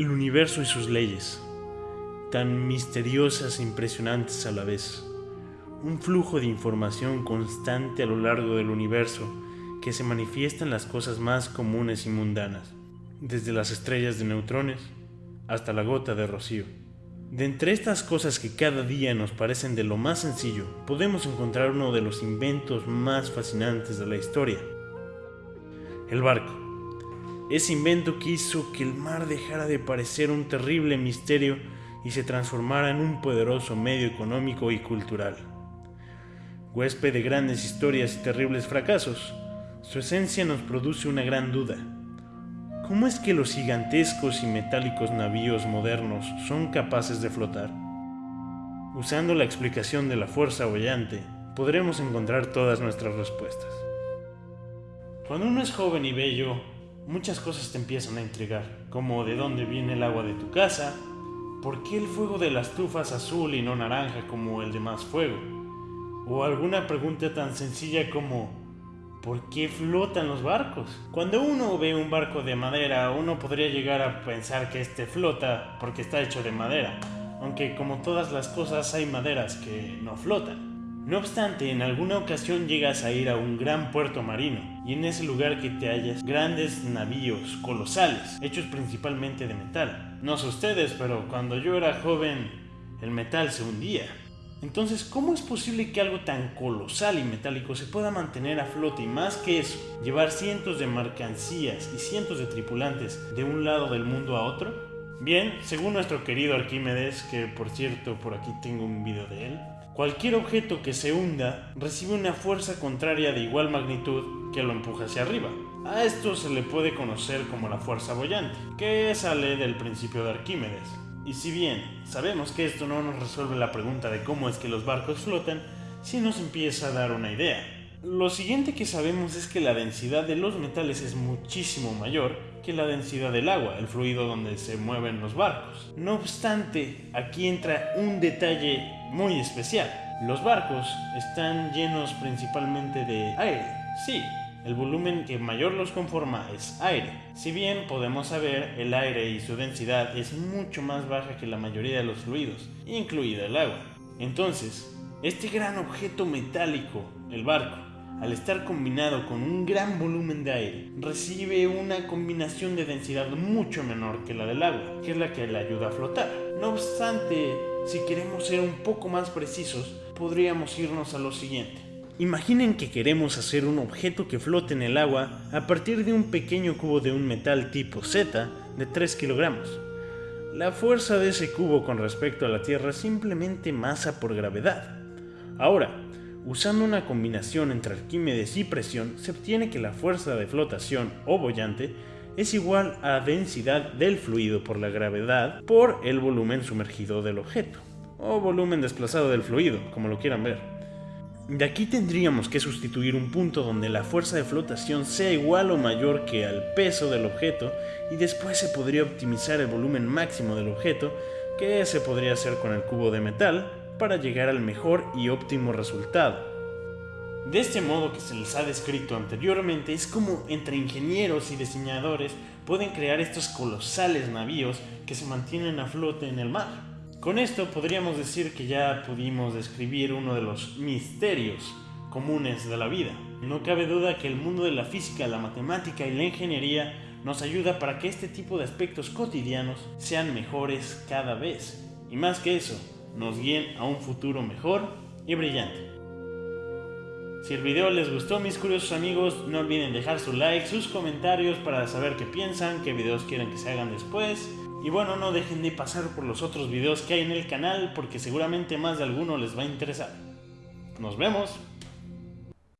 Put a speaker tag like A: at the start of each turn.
A: el universo y sus leyes, tan misteriosas e impresionantes a la vez. Un flujo de información constante a lo largo del universo que se manifiesta en las cosas más comunes y mundanas, desde las estrellas de neutrones hasta la gota de rocío. De entre estas cosas que cada día nos parecen de lo más sencillo, podemos encontrar uno de los inventos más fascinantes de la historia. El barco. Ese invento que hizo que el mar dejara de parecer un terrible misterio y se transformara en un poderoso medio económico y cultural. Huésped de grandes historias y terribles fracasos, su esencia nos produce una gran duda. ¿Cómo es que los gigantescos y metálicos navíos modernos son capaces de flotar? Usando la explicación de la fuerza bollante, podremos encontrar todas nuestras respuestas. Cuando uno es joven y bello, muchas cosas te empiezan a intrigar, como de dónde viene el agua de tu casa, por qué el fuego de la estufa es azul y no naranja como el de más fuego, o alguna pregunta tan sencilla como ¿Por qué flotan los barcos? Cuando uno ve un barco de madera, uno podría llegar a pensar que este flota porque está hecho de madera, aunque como todas las cosas hay maderas que no flotan. No obstante, en alguna ocasión llegas a ir a un gran puerto marino y en ese lugar que te hallas grandes navíos colosales, hechos principalmente de metal. No sé ustedes, pero cuando yo era joven, el metal se hundía. Entonces, ¿cómo es posible que algo tan colosal y metálico se pueda mantener a flote y más que eso, llevar cientos de mercancías y cientos de tripulantes de un lado del mundo a otro? Bien, según nuestro querido Arquímedes, que por cierto por aquí tengo un video de él, cualquier objeto que se hunda recibe una fuerza contraria de igual magnitud que lo empuja hacia arriba. A esto se le puede conocer como la fuerza bollante, que sale del principio de Arquímedes. Y si bien sabemos que esto no nos resuelve la pregunta de cómo es que los barcos flotan, sí nos empieza a dar una idea. Lo siguiente que sabemos es que la densidad de los metales es muchísimo mayor que la densidad del agua, el fluido donde se mueven los barcos. No obstante, aquí entra un detalle muy especial. Los barcos están llenos principalmente de aire. Sí, el volumen que mayor los conforma es aire. Si bien podemos saber, el aire y su densidad es mucho más baja que la mayoría de los fluidos, incluida el agua. Entonces, este gran objeto metálico, el barco, al estar combinado con un gran volumen de aire, recibe una combinación de densidad mucho menor que la del agua, que es la que le ayuda a flotar. No obstante, si queremos ser un poco más precisos, podríamos irnos a lo siguiente. Imaginen que queremos hacer un objeto que flote en el agua a partir de un pequeño cubo de un metal tipo Z de 3 kilogramos. La fuerza de ese cubo con respecto a la Tierra es simplemente masa por gravedad. Ahora, usando una combinación entre Arquímedes y presión, se obtiene que la fuerza de flotación o bollante es igual a densidad del fluido por la gravedad por el volumen sumergido del objeto, o volumen desplazado del fluido, como lo quieran ver. De aquí tendríamos que sustituir un punto donde la fuerza de flotación sea igual o mayor que al peso del objeto y después se podría optimizar el volumen máximo del objeto, que se podría hacer con el cubo de metal, para llegar al mejor y óptimo resultado. De este modo que se les ha descrito anteriormente, es como entre ingenieros y diseñadores pueden crear estos colosales navíos que se mantienen a flote en el mar. Con esto podríamos decir que ya pudimos describir uno de los misterios comunes de la vida. No cabe duda que el mundo de la física, la matemática y la ingeniería nos ayuda para que este tipo de aspectos cotidianos sean mejores cada vez. Y más que eso, nos guíen a un futuro mejor y brillante. Si el video les gustó mis curiosos amigos, no olviden dejar su like, sus comentarios para saber qué piensan, qué videos quieren que se hagan después y bueno, no dejen de pasar por los otros videos que hay en el canal porque seguramente más de alguno les va a interesar. Nos vemos.